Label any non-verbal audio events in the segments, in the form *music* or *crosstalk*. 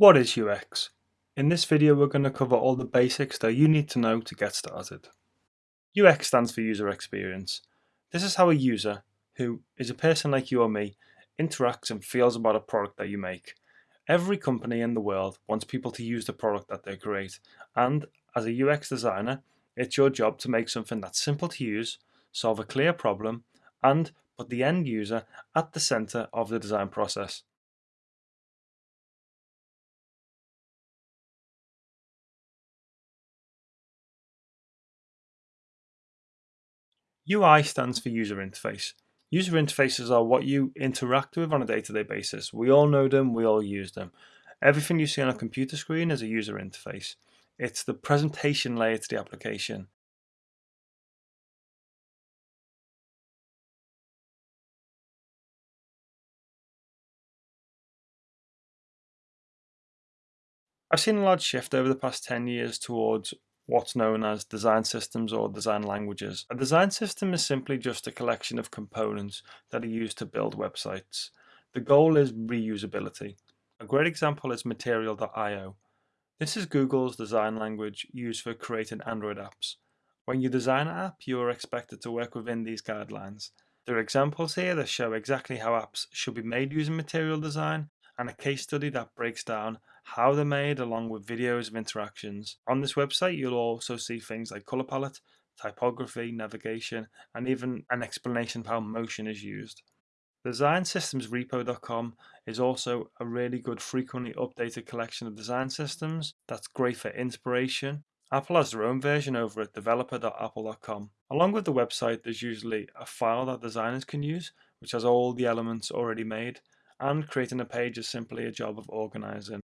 What is UX? In this video we're going to cover all the basics that you need to know to get started. UX stands for user experience. This is how a user, who is a person like you or me, interacts and feels about a product that you make. Every company in the world wants people to use the product that they create and as a UX designer it's your job to make something that's simple to use, solve a clear problem and put the end user at the center of the design process. UI stands for user interface. User interfaces are what you interact with on a day-to-day -day basis. We all know them, we all use them. Everything you see on a computer screen is a user interface. It's the presentation layer to the application. I've seen a large shift over the past 10 years towards what's known as design systems or design languages. A design system is simply just a collection of components that are used to build websites. The goal is reusability. A great example is Material.io. This is Google's design language used for creating Android apps. When you design an app, you are expected to work within these guidelines. There are examples here that show exactly how apps should be made using material design and a case study that breaks down how they're made along with videos of interactions. On this website you'll also see things like color palette, typography, navigation, and even an explanation of how motion is used. DesignSystemsRepo.com is also a really good frequently updated collection of design systems that's great for inspiration. Apple has their own version over at developer.apple.com. Along with the website there's usually a file that designers can use which has all the elements already made and creating a page is simply a job of organizing.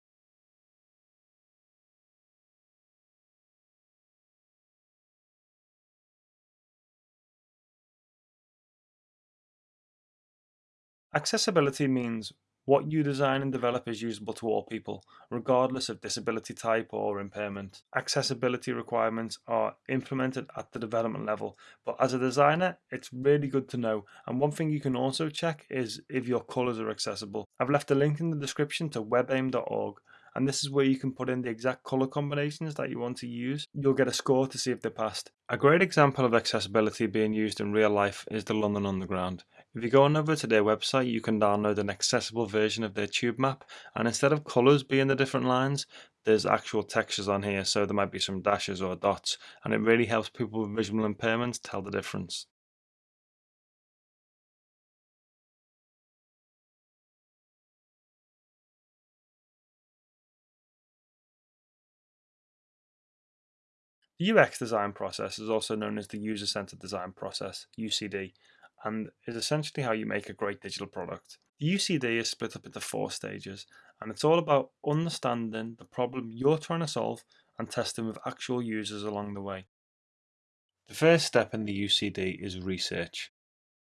Accessibility means what you design and develop is usable to all people, regardless of disability type or impairment. Accessibility requirements are implemented at the development level, but as a designer, it's really good to know. And one thing you can also check is if your colors are accessible. I've left a link in the description to webaim.org and this is where you can put in the exact color combinations that you want to use. You'll get a score to see if they passed. A great example of accessibility being used in real life is the London Underground. If you go on over to their website, you can download an accessible version of their tube map, and instead of colors being the different lines, there's actual textures on here, so there might be some dashes or dots, and it really helps people with visual impairments tell the difference. The UX design process is also known as the User-Centered Design Process, UCD, and is essentially how you make a great digital product. The UCD is split up into four stages, and it's all about understanding the problem you're trying to solve and testing with actual users along the way. The first step in the UCD is research.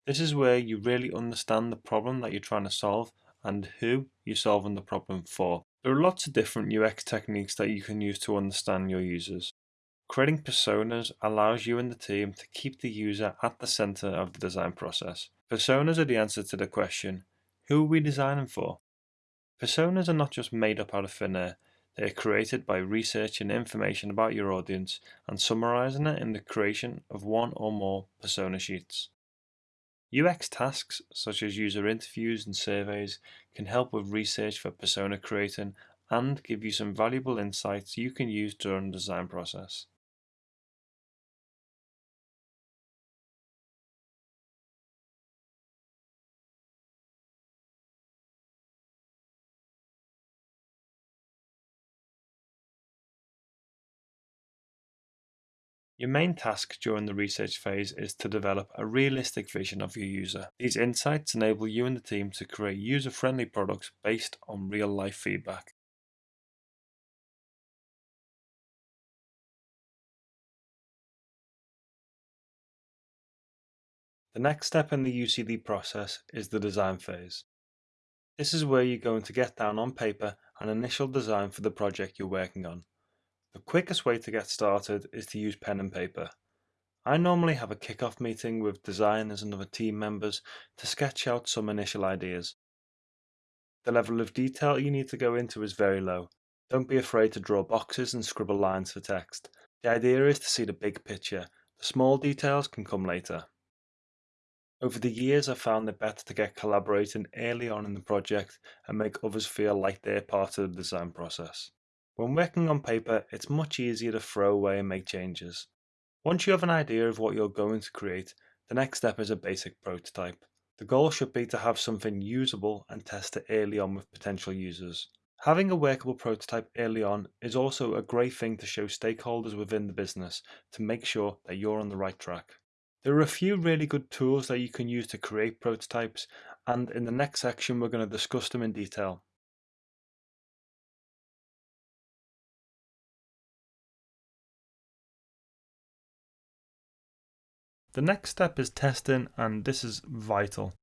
This is where you really understand the problem that you're trying to solve and who you're solving the problem for. There are lots of different UX techniques that you can use to understand your users. Creating personas allows you and the team to keep the user at the center of the design process. Personas are the answer to the question, who are we designing for? Personas are not just made up out of thin air, they are created by researching information about your audience and summarizing it in the creation of one or more persona sheets. UX tasks such as user interviews and surveys can help with research for persona creating and give you some valuable insights you can use during the design process. Your main task during the research phase is to develop a realistic vision of your user. These insights enable you and the team to create user-friendly products based on real-life feedback. The next step in the UCD process is the design phase. This is where you're going to get down on paper an initial design for the project you're working on. The quickest way to get started is to use pen and paper. I normally have a kick-off meeting with designers and other team members to sketch out some initial ideas. The level of detail you need to go into is very low. Don't be afraid to draw boxes and scribble lines for text. The idea is to see the big picture. The small details can come later. Over the years, I've found it better to get collaborating early on in the project and make others feel like they're part of the design process. When working on paper, it's much easier to throw away and make changes. Once you have an idea of what you're going to create, the next step is a basic prototype. The goal should be to have something usable and test it early on with potential users. Having a workable prototype early on is also a great thing to show stakeholders within the business to make sure that you're on the right track. There are a few really good tools that you can use to create prototypes, and in the next section we're going to discuss them in detail. The next step is testing, and this is vital.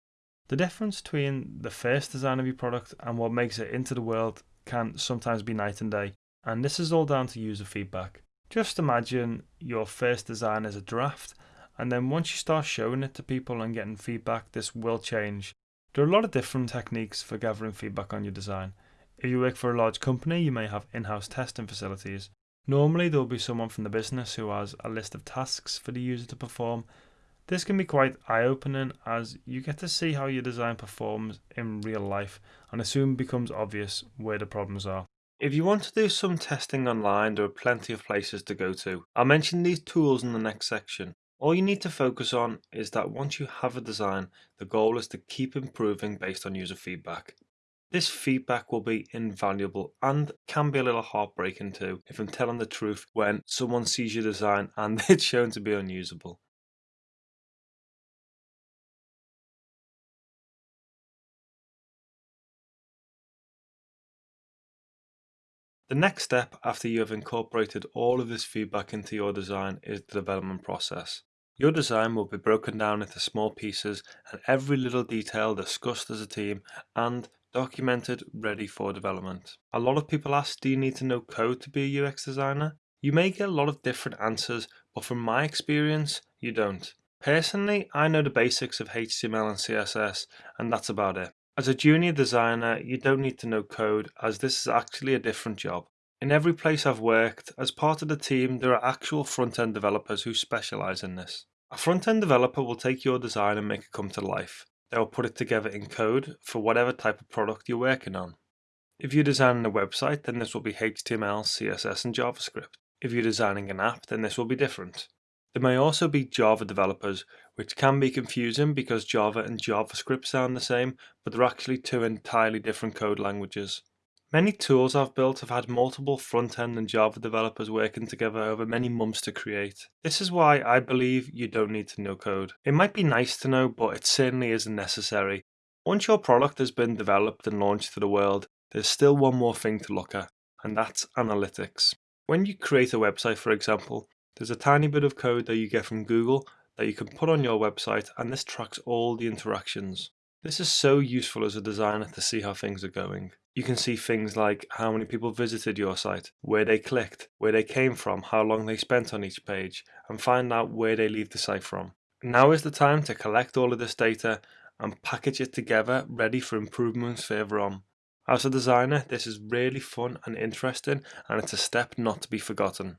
The difference between the first design of your product and what makes it into the world can sometimes be night and day, and this is all down to user feedback. Just imagine your first design as a draft and then once you start showing it to people and getting feedback, this will change. There are a lot of different techniques for gathering feedback on your design. If you work for a large company, you may have in house testing facilities. Normally, there will be someone from the business who has a list of tasks for the user to perform. This can be quite eye opening as you get to see how your design performs in real life, and it soon becomes obvious where the problems are. If you want to do some testing online, there are plenty of places to go to. I'll mention these tools in the next section. All you need to focus on is that once you have a design, the goal is to keep improving based on user feedback. This feedback will be invaluable and can be a little heartbreaking too, if I'm telling the truth, when someone sees your design *laughs* and it's shown to be unusable. The next step after you have incorporated all of this feedback into your design is the development process. Your design will be broken down into small pieces and every little detail discussed as a team and documented ready for development. A lot of people ask, do you need to know code to be a UX designer? You may get a lot of different answers, but from my experience, you don't. Personally, I know the basics of HTML and CSS, and that's about it. As a junior designer, you don't need to know code, as this is actually a different job. In every place I've worked, as part of the team, there are actual front-end developers who specialize in this. A front-end developer will take your design and make it come to life. They will put it together in code for whatever type of product you're working on. If you're designing a website, then this will be HTML, CSS, and JavaScript. If you're designing an app, then this will be different. There may also be Java developers, which can be confusing because Java and JavaScript sound the same, but they're actually two entirely different code languages. Many tools I've built have had multiple front-end and Java developers working together over many months to create. This is why I believe you don't need to know code. It might be nice to know, but it certainly isn't necessary. Once your product has been developed and launched to the world, there's still one more thing to look at, and that's analytics. When you create a website, for example, there's a tiny bit of code that you get from Google that you can put on your website, and this tracks all the interactions. This is so useful as a designer to see how things are going. You can see things like how many people visited your site, where they clicked, where they came from, how long they spent on each page, and find out where they leave the site from. Now is the time to collect all of this data and package it together ready for improvements further on. As a designer, this is really fun and interesting and it's a step not to be forgotten.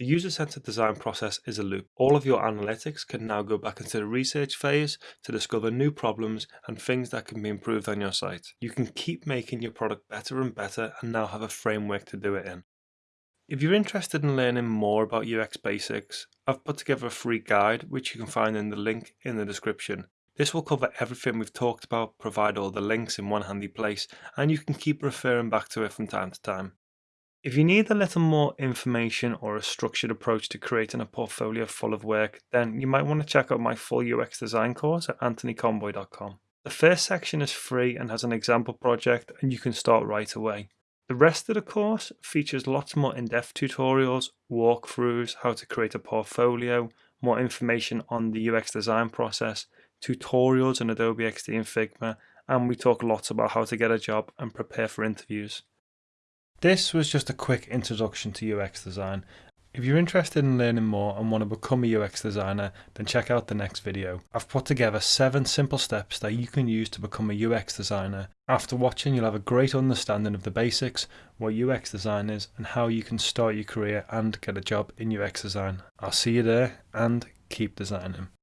The user-centered design process is a loop. All of your analytics can now go back into the research phase to discover new problems and things that can be improved on your site. You can keep making your product better and better and now have a framework to do it in. If you're interested in learning more about UX basics, I've put together a free guide which you can find in the link in the description. This will cover everything we've talked about, provide all the links in one handy place, and you can keep referring back to it from time to time. If you need a little more information or a structured approach to creating a portfolio full of work, then you might want to check out my full UX design course at anthonyconboy.com. The first section is free and has an example project and you can start right away. The rest of the course features lots more in-depth tutorials, walkthroughs, how to create a portfolio, more information on the UX design process, tutorials in Adobe XD and Figma, and we talk lots about how to get a job and prepare for interviews. This was just a quick introduction to UX design. If you're interested in learning more and want to become a UX designer, then check out the next video. I've put together 7 simple steps that you can use to become a UX designer. After watching you'll have a great understanding of the basics, what UX design is and how you can start your career and get a job in UX design. I'll see you there and keep designing.